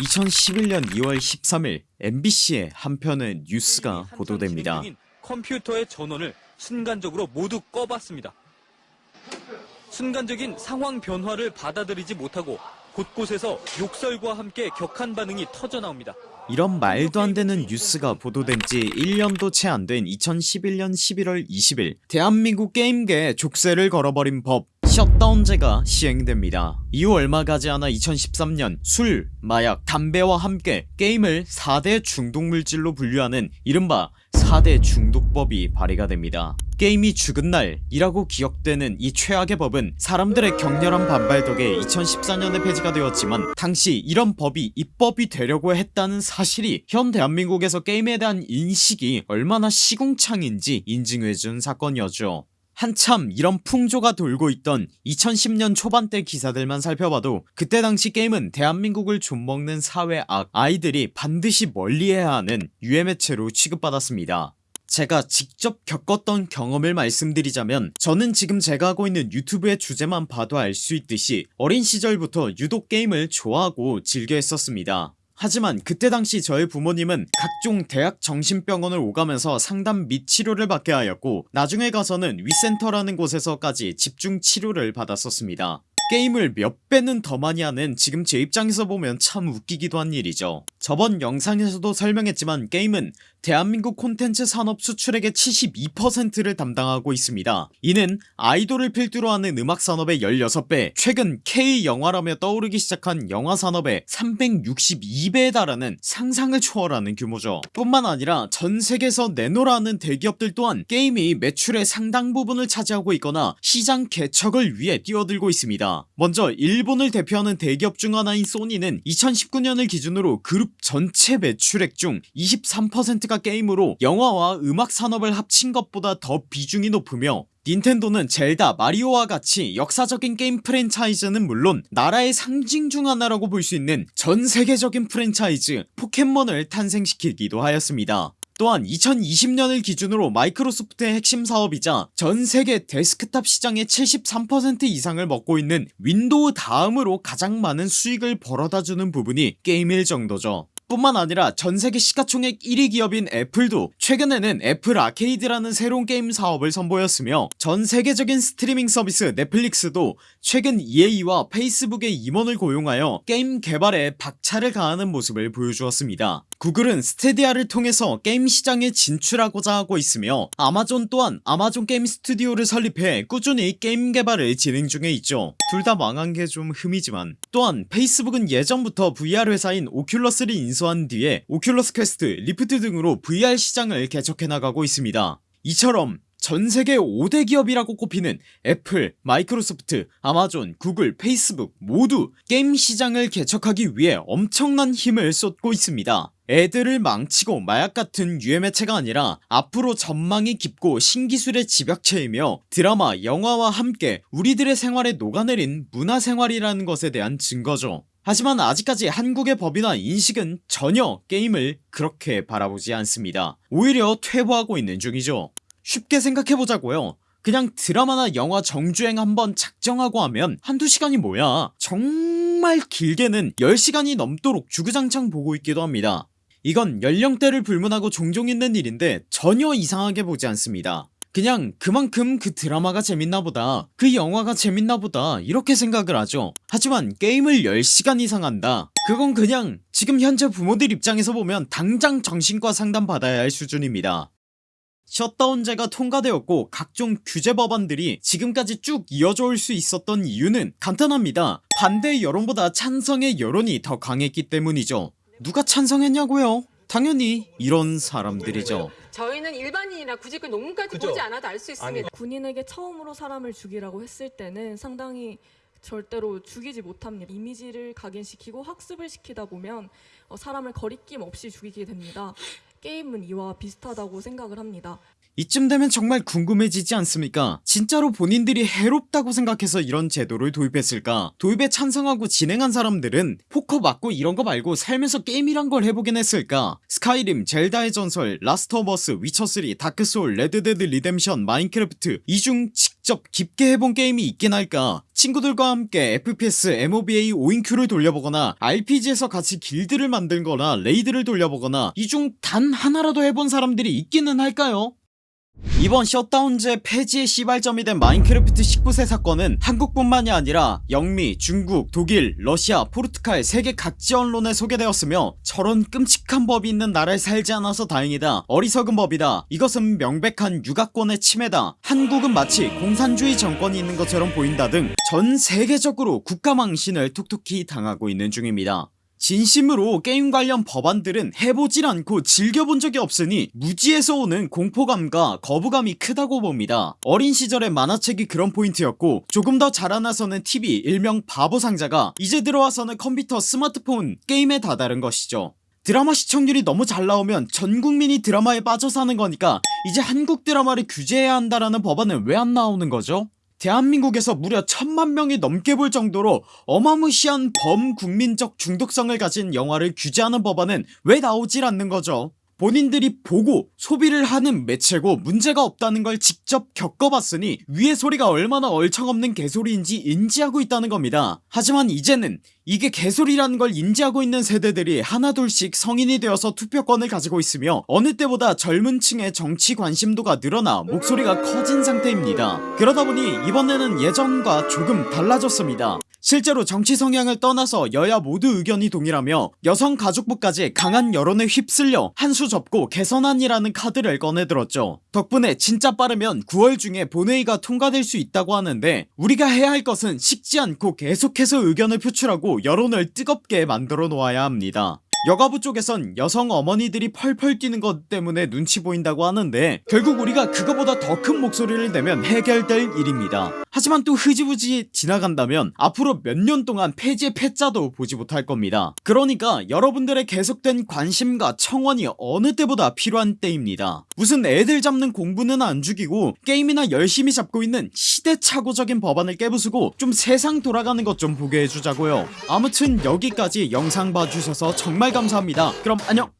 2011년 2월 13일 MBC의 한 편의 뉴스가 한참 보도됩니다. 컴퓨터의 전원을 순간적으로 모두 꺼봤습니다. 순간적인 상황 변화를 받아들이지 못하고 곳곳에서 욕설과 함께 격한 반응이 터져 나옵니다. 이런 말도 안 되는 뉴스가 보도된 지 1년도 채 안 된 2011년 11월 20일 대한민국 게임계에 족쇄를 걸어버린 법 셧다운제가 시행됩니다. 이후 얼마 가지 않아 2013년 술, 마약, 담배와 함께 게임을 4대 중독물질로 분류하는 이른바 4대 중독법이 발의가 됩니다. 게임이 죽은 날이라고 기억되는 이 최악의 법은 사람들의 격렬한 반발 덕에 2014년에 폐지가 되었지만 당시 이런 법이 입법이 되려고 했다는 사실이 현 대한민국에서 게임에 대한 인식이 얼마나 시궁창인지 인증해준 사건이었죠 한참 이런 풍조가 돌고 있던 2010년 초반대 기사들만 살펴봐도 그때 당시 게임은 대한민국을 좀먹는 사회악 아이들이 반드시 멀리해야 하는 유해매체로 취급받았습니다. 제가 직접 겪었던 경험을 말씀드리자면 저는 지금 제가 하고 있는 유튜브의 주제만 봐도 알 수 있듯이 어린 시절부터 유독 게임을 좋아하고 즐겨 했었습니다 하지만 그때 당시 저의 부모님은 각종 대학 정신병원을 오가면서 상담 및 치료를 받게 하였고 나중에 가서는 위센터라는 곳에서까지 집중 치료를 받았었습니다 게임을 몇 배는 더 많이 하는 지금 제 입장에서 보면 참 웃기기도 한 일이죠. 저번 영상에서도 설명했지만 게임은 대한민국 콘텐츠 산업 수출액의 72%를 담당하고 있습니다. 이는 아이돌을 필두로 하는 음악산업의 16배 최근 K영화라며 떠오르기 시작한 영화산업의 362배에 달하는 상상을 초월하는 규모죠. 뿐만 아니라 전세계에서 내노라는 대기업들 또한 게임이 매출의 상당 부분을 차지하고 있거나 시장 개척을 위해 뛰어들고 먼저 일본을 대표하는 대기업 중 하나인 소니는 2019년을 기준으로 그룹 전체 매출액 중 23%가 게임으로 영화와 음악 산업을 합친 것보다 더 비중이 높으며 닌텐도는 젤다, 마리오와 같이 역사적인 게임 프랜차이즈는 물론 나라의 상징 중 하나라고 볼 수 있는 전세계적인 프랜차이즈 포켓몬을 탄생시키기도 하였습니다 또한 2020년을 기준으로 마이크로소프트의 핵심 사업이자 전세계 데스크탑 시장의 73% 이상을 먹고 있는 윈도우 다음으로 가장 많은 수익을 벌어다주는 부분이 게임일 정도죠. 뿐만 아니라 전세계 시가총액 1위 기업인 애플도 최근에는 애플 아케이드라는 새로운 게임 사업을 선보였으며 전세계적인 스트리밍 서비스 넷플릭스도 최근 EA와 페이스북의 임원을 고용하여 게임 개발에 박차를 가하는 모습을 보여주었습니다 구글은 스타디아를 통해서 게임 시장에 진출하고자 하고 있으며 아마존 또한 아마존 게임 스튜디오를 설립해 꾸준히 게임 개발을 진행 중에 있죠. 둘 다 망한 게 좀 흠이지만 또한 페이스북은 예전부터 VR 회사인 오큘러스를 인수한 뒤에 오큘러스 퀘스트, 리프트 등으로 VR 시장을 개척해 나가고 있습니다. 이처럼 전세계 5대 기업이라고 꼽히는 애플, 마이크로소프트, 아마존, 구글, 페이스북 모두 게임 시장을 개척하기 위해 엄청난 힘을 쏟고 있습니다 애들을 망치고 마약 같은 유해매체가 아니라 앞으로 전망이 깊고 신기술의 집약체이며 드라마, 영화와 함께 우리들의 생활에 녹아내린 문화생활이라는 것에 대한 증거죠. 하지만 아직까지 한국의 법이나 인식은 전혀 게임을 그렇게 바라보지 않습니다. 오히려 퇴보하고 있는 중이죠. 쉽게 생각해보자고요. 그냥 드라마나 영화 정주행 한번 작정하고 하면 한두 시간이 뭐야? 정말 길게는 10시간이 넘도록 주구장창 보고 있기도 합니다 이건 연령대를 불문하고 종종 있는 일인데 전혀 이상하게 보지 않습니다. 그냥 그만큼 그 드라마가 재밌나보다 그 영화가 재밌나보다 이렇게 생각을 하죠. 하지만 게임을 10시간 이상 한다. 그건 그냥 지금 현재 부모들 입장에서 보면 당장 정신과 상담 받아야 할 수준입니다. 셧다운제가 통과되었고 각종 규제 법안들이 지금까지 쭉 이어져 올 수 있었던 이유는 간단합니다. 반대 여론보다 찬성의 여론이 더 강했기 때문이죠 누가 찬성했냐고요 당연히 이런 사람들이죠 저희는 일반인이나 굳이 그 논문까지 그죠? 보지 않아도 알 수 있습니다. 군인에게 처음으로 사람을 죽이라고 했을 때는 상당히 절대로 죽이지 못합니다. 이미지를 각인시키고 학습을 시키다 보면 어, 사람을 거리낌 없이 죽이게 됩니다. 게임은 이와 비슷하다고 생각을 합니다. 이쯤 되면 정말 궁금해지지 않습니까? 진짜로 본인들이 해롭다고 생각해서 이런 제도를 도입했을까? 도입에 찬성하고 진행한 사람들은 포커 맞고 이런거 말고 살면서 게임이란 걸 해보긴 했을까? 스카이림 젤다의 전설 라스트 오브 어스 위쳐3 다크소울 레드데드 리뎀션 마인크래프트 이 중 직접 깊게 해본 게임이 있긴 할까? 친구들과 함께 FPS, MOBA 5인큐를 돌려보거나 RPG에서 같이 길드를 만들거나 raid를 돌려보거나 이 중 단 하나라도 해본 사람들이 있기는 할까요? 이번 셧다운제 폐지의 시발점이 된 마인크래프트 19세 사건은 한국뿐만이 아니라 영미, 중국, 독일, 러시아, 포르투갈 세계 각지 언론에 소개되었으며 저런 끔찍한 법이 있는 나라에 살지 않아서 다행이다. 어리석은 법이다. 이것은 명백한 육아권의 침해다. 한국은 마치 공산주의 정권이 있는 것처럼 보인다 등 전 세계적으로 국가망신을 톡톡히 당하고 있는 중입니다 진심으로 게임 관련 법안들은 해보질 않고 즐겨본 적이 없으니 무지에서 오는 공포감과 거부감이 크다고 봅니다 어린 시절의 만화책이 그런 포인트였고 조금 더 자라나서는 TV 일명 바보상자가 이제 들어와서는 컴퓨터 스마트폰 게임에 다다른 것이죠 드라마 시청률이 너무 잘 나오면 전 국민이 드라마에 빠져 사는 거니까 이제 한국 드라마를 규제해야 한다라는 법안은 왜 안 나오는 거죠? 대한민국에서 무려 천만 명이 넘게 볼 정도로 어마무시한 범국민적 중독성을 가진 영화를 규제하는 법안은 왜 나오질 않는 거죠 본인들이 보고 소비를 하는 매체고 문제가 없다는 걸 직접 겪어봤으니 위의 소리가 얼마나 얼청없는 개소리인지 인지하고 있다는 겁니다. 하지만 이제는 이게 개소리라는 걸 인지하고 있는 세대들이 하나둘씩 성인이 되어서 투표권을 가지고 있으며 어느 때보다 젊은 층의 정치 관심도가 늘어나 목소리가 커진 상태입니다. 그러다보니 이번에는 예전과 조금 달라졌습니다 실제로 정치 성향을 떠나서 여야 모두 의견이 동일하며 여성가족부까지 강한 여론에 휩쓸려 한 수 접고 개선안이라는 카드를 꺼내들었죠. 덕분에 진짜 빠르면 9월 중에 본회의가 통과될 수 있다고 하는데 우리가 해야 할 것은 식지 않고 계속해서 의견을 표출하고 여론을 뜨겁게 만들어 놓아야 합니다 여가부 쪽에선 여성 어머니들이 펄펄 뛰는 것 때문에 눈치 보인다고 하는데 결국 우리가 그거보다 더 큰 목소리를 내면 해결될 일입니다. 하지만 또 흐지부지 지나간다면 앞으로 몇 년 동안 폐지의 패자도 보지 못할 겁니다. 그러니까 여러분들의 계속된 관심과 청원이 어느 때보다 필요한 때입니다. 무슨 애들 잡는 공부는 안 죽이고 게임이나 열심히 잡고 있는 시대착오적인 법안을 깨부수고 좀 세상 돌아가는 것 좀 보게 해주자고요. 아무튼 여기까지 영상 봐주셔서 정말 감사합니다. 그럼 안녕